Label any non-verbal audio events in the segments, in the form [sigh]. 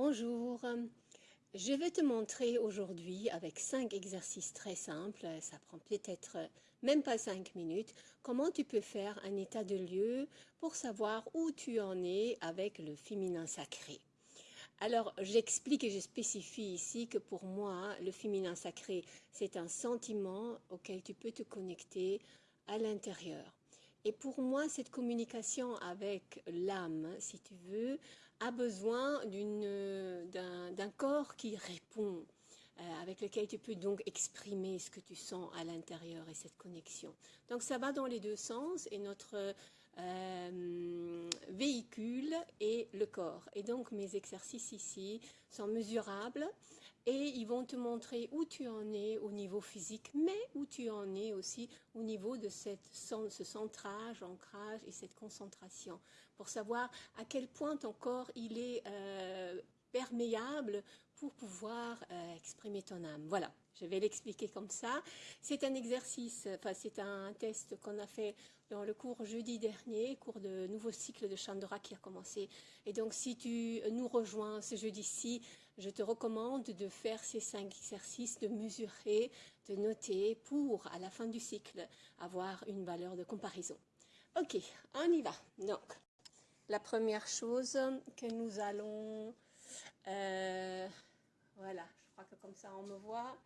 Bonjour, je vais te montrer aujourd'hui avec cinq exercices très simples, ça prend peut-être même pas cinq minutes, comment tu peux faire un état de lieu pour savoir où tu en es avec le féminin sacré. Alors, j'explique et je spécifie ici que pour moi, le féminin sacré, c'est un sentiment auquel tu peux te connecter à l'intérieur. Et pour moi, cette communication avec l'âme, si tu veux, a besoin d'un corps qui répond, euh, avec lequel tu peux donc exprimer ce que tu sens à l'intérieur et cette connexion. Donc ça va dans les deux sens et notre euh, véhicule est le corps. Et donc mes exercices ici sont mesurables et ils vont te montrer où tu en es au niveau physique, mais où tu en es aussi au niveau de cette, ce centrage, ancrage et cette concentration, pour savoir à quel point ton corps il est euh, perméable pour pouvoir euh, exprimer ton âme. Voilà, je vais l'expliquer comme ça. C'est un exercice, enfin c'est un test qu'on a fait dans le cours jeudi dernier, cours de nouveau cycle de Chandra qui a commencé. Et donc si tu nous rejoins ce jeudi-ci, je te recommande de faire ces cinq exercices, de mesurer, de noter pour, à la fin du cycle, avoir une valeur de comparaison. Ok, on y va. Donc, la première chose que nous allons euh, voilà, je crois que comme ça on me voit.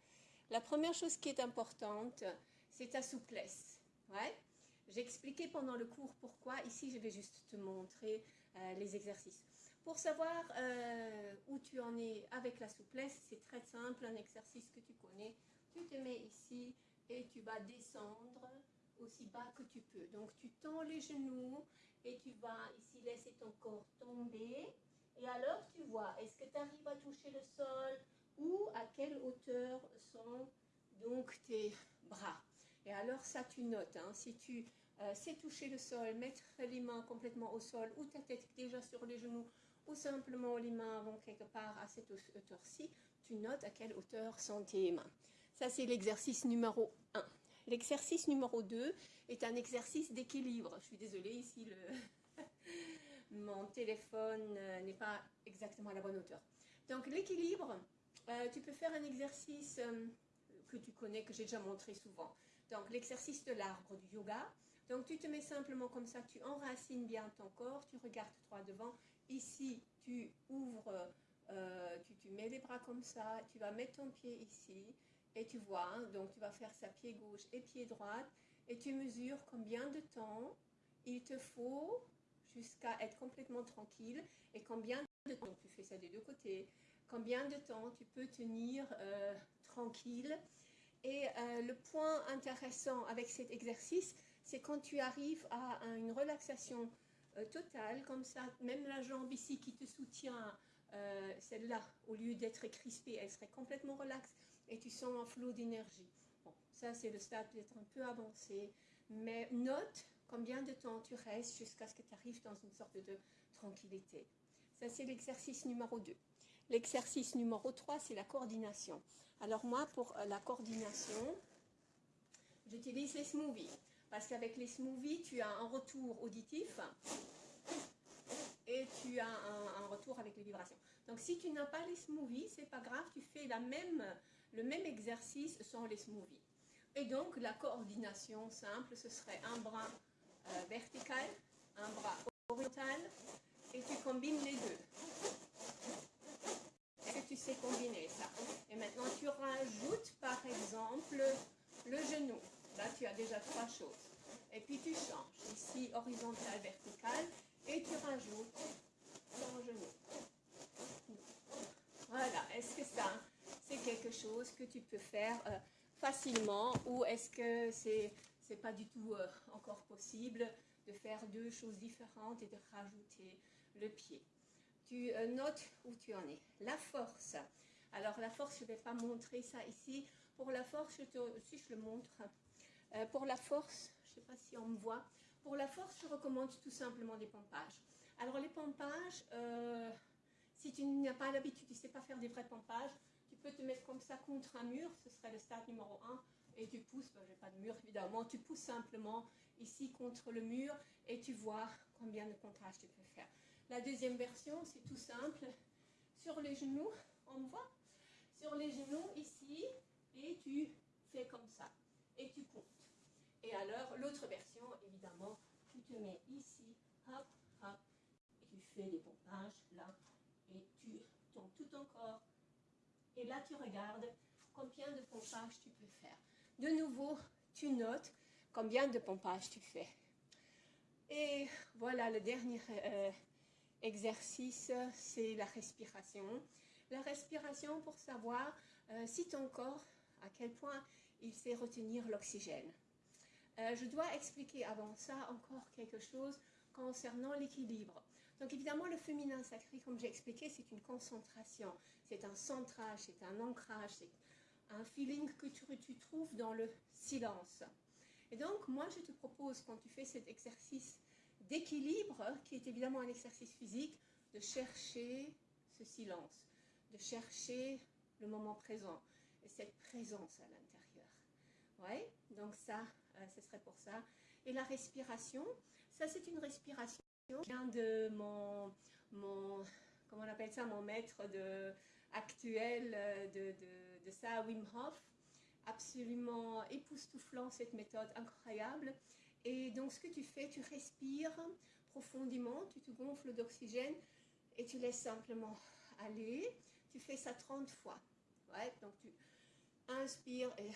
La première chose qui est importante, c'est ta souplesse. Ouais. J'ai expliqué pendant le cours pourquoi. Ici, je vais juste te montrer euh, les exercices. Pour savoir euh, où tu en es avec la souplesse, c'est très simple, un exercice que tu connais. Tu te mets ici et tu vas descendre aussi bas que tu peux. Donc, tu tends les genoux et tu vas ici laisser ton corps tomber. Et alors, tu vois, est-ce que tu arrives à toucher le sol ou à quelle hauteur sont donc tes bras? Et alors, ça, tu notes. Hein. si tu euh, sais toucher le sol, mettre les mains complètement au sol ou ta tête déjà sur les genoux ou simplement les mains vont quelque part à cette hauteur-ci, tu notes à quelle hauteur sont tes mains. Ça, c'est l'exercice numéro 1. L'exercice numéro 2 est un exercice d'équilibre. Je suis désolée, ici, le... [laughs] mon téléphone euh, n'est pas exactement à la bonne hauteur. Donc l'équilibre, euh, tu peux faire un exercice euh, que tu connais, que j'ai déjà montré souvent. Donc l'exercice de l'arbre du yoga. Donc tu te mets simplement comme ça, tu enracines bien ton corps, tu regardes droit devant. Ici, tu ouvres, tu, tu, mets les bras comme ça, tu vas mettre ton pied ici et tu vois, hein, donc tu vas faire ça pied gauche et pied droit et tu mesures combien de temps il te faut jusqu'à être complètement tranquille et combien de temps, tu fais ça des deux côtés, combien de temps tu peux tenir euh, tranquille. Et euh, le point intéressant avec cet exercice, c'est quand tu arrives à, une relaxation euh, totale, comme ça, même la jambe ici qui te soutient, celle-là, au lieu d'être crispée, elle serait complètement relaxe et tu sens un flot d'énergie. Bon, ça c'est le stade peut-être un peu avancé, mais note combien de temps tu restes jusqu'à ce que tu arrives dans une sorte de tranquillité. Ça, c'est l'exercice numéro 2. L'exercice numéro 3, c'est la coordination. Alors moi, pour euh, la coordination, j'utilise les smoothies. Parce qu'avec les smoothies, tu as un retour auditif et tu as un, retour avec les vibrations. Donc si tu n'as pas les smoothies, c'est pas grave, tu fais la même, le même exercice sans les smoothies. Et donc la coordination simple, ce serait un bras euh, vertical, un bras horizontal, et tu combines les deux. Est-ce que tu sais combiner ça Et maintenant, tu rajoutes, par exemple, le genou. Là, tu as déjà trois choses. Et puis, tu changes. Ici, horizontal, vertical, et tu rajoutes ton genou. Voilà. Est-ce que ça, c'est quelque chose que tu peux faire euh, facilement ou est-ce que c'est c'est pas du tout euh, encore possible de faire deux choses différentes et de rajouter le pied? Tu euh, notes où tu en es. La force. Alors la force, je ne vais pas montrer ça ici. Pour la force, si je le montre, euh, pour la force, je ne sais pas si on me voit, pour la force, je recommande tout simplement des pompages. Alors les pompages, si tu n'as pas l'habitude, tu ne sais pas faire des vrais pompages, tu peux te mettre comme ça contre un mur, ce serait le stade numéro 1 et tu pousses, ben, j'ai pas de mur évidemment, tu pousses simplement ici contre le mur et tu vois combien de contrastes tu peux faire. La deuxième version, c'est tout simple. sur les genoux, on voit Sur les genoux ici, et tu fais comme ça, et tu comptes. Et alors, l'autre version, évidemment, tu te mets ici, hop, hop, et tu fais les pompages là, et tu tombes tout ton corps. Et là, tu regardes combien de pompages tu peux faire. De nouveau, tu notes combien de pompages tu fais. Et voilà, le dernier euh, exercice, c'est la respiration. La respiration pour savoir euh, si ton corps, à quel point il sait retenir l'oxygène. Euh, je dois expliquer avant ça encore quelque chose concernant l'équilibre. Donc évidemment, le féminin sacré, comme j'ai expliqué, c'est une concentration, c'est un centrage, c'est un ancrage, c'est un feeling que tu, trouves dans le silence. Et donc, moi, je te propose, quand tu fais cet exercice d'équilibre, qui est évidemment un exercice physique, de chercher ce silence, de chercher le moment présent et cette présence à l'intérieur. Ouais, donc ça, ce serait pour ça. Et la respiration, ça c'est une respiration qui vient de mon, mon, comment on appelle ça, mon maître actuel euh, de, de, de ça, Wim Hof. Absolument époustouflant cette méthode incroyable. Et donc ce que tu fais, tu respires profondément, tu te gonfles d'oxygène et tu laisses simplement aller. Tu fais ça 30 fois. Ouais, donc tu inspires et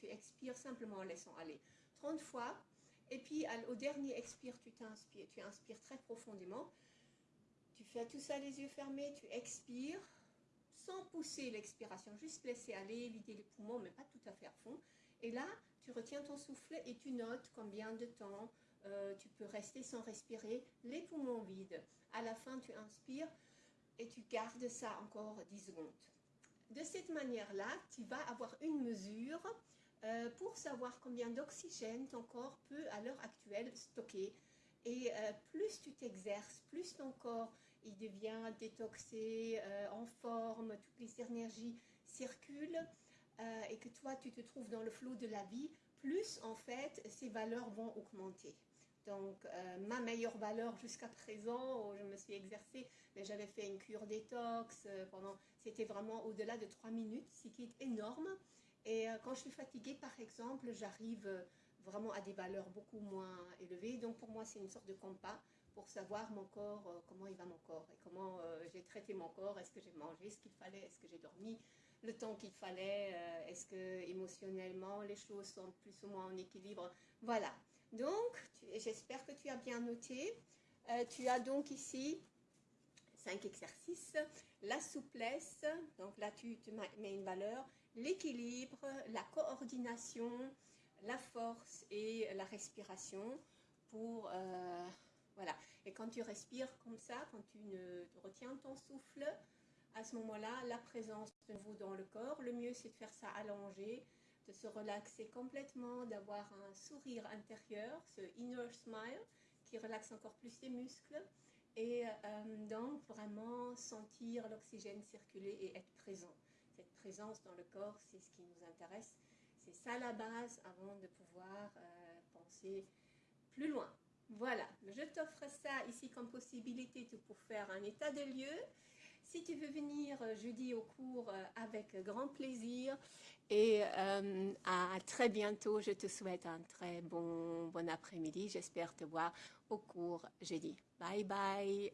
tu expires simplement en laissant aller. 30 fois. Et puis au dernier expire, tu t'inspires, tu inspires très profondément. Tu fais tout ça les yeux fermés, tu expires sans pousser l'expiration, juste laisser aller, vider les poumons, mais pas tout à fait à fond. Et là, tu retiens ton souffle et tu notes combien de temps euh, tu peux rester sans respirer, les poumons vides. À la fin, tu inspires et tu gardes ça encore 10 secondes. De cette manière-là, tu vas avoir une mesure euh, pour savoir combien d'oxygène ton corps peut à l'heure actuelle stocker. Et euh, plus tu t'exerces, plus ton corps il devient détoxé, en forme, toutes les énergies circulent et que toi tu te trouves dans le flot de la vie, plus en fait ces valeurs vont augmenter. Donc euh, ma meilleure valeur jusqu'à présent, où je me suis exercée, mais j'avais fait une cure détox euh, pendant, c'était vraiment au-delà de 3 minutes, ce qui est énorme. Et euh, quand je suis fatiguée par exemple, j'arrive vraiment à des valeurs beaucoup moins élevées. Donc pour moi c'est une sorte de compas pour savoir mon corps, comment il va mon corps et comment j'ai traité mon corps, est-ce que j'ai mangé ce qu'il fallait, est-ce que j'ai dormi, le temps qu'il fallait, euh, est-ce que émotionnellement les choses sont plus ou moins en équilibre? Voilà, donc j'espère que tu as bien noté. Euh, tu as donc ici cinq exercices. La souplesse, donc là tu, mets une valeur, l'équilibre, la coordination, la force et la respiration pour... Euh, voilà, et quand tu respires comme ça, quand tu ne retiens ton souffle, à ce moment-là, la présence de vous dans le corps, le mieux c'est de faire ça allongé, de se relaxer complètement, d'avoir un sourire intérieur, ce inner smile qui relaxe encore plus les muscles et euh, donc vraiment sentir l'oxygène circuler et être présent. Présence dans le corps, c'est ce qui nous intéresse. C'est ça la base avant de pouvoir euh, penser plus loin. Voilà, je t'offre ça ici comme possibilité pour faire un état de lieu. Si tu veux venir euh, jeudi au cours euh, avec grand plaisir et à très bientôt, je te souhaite un très bon, bon après-midi. J'espère te voir au cours jeudi. Bye bye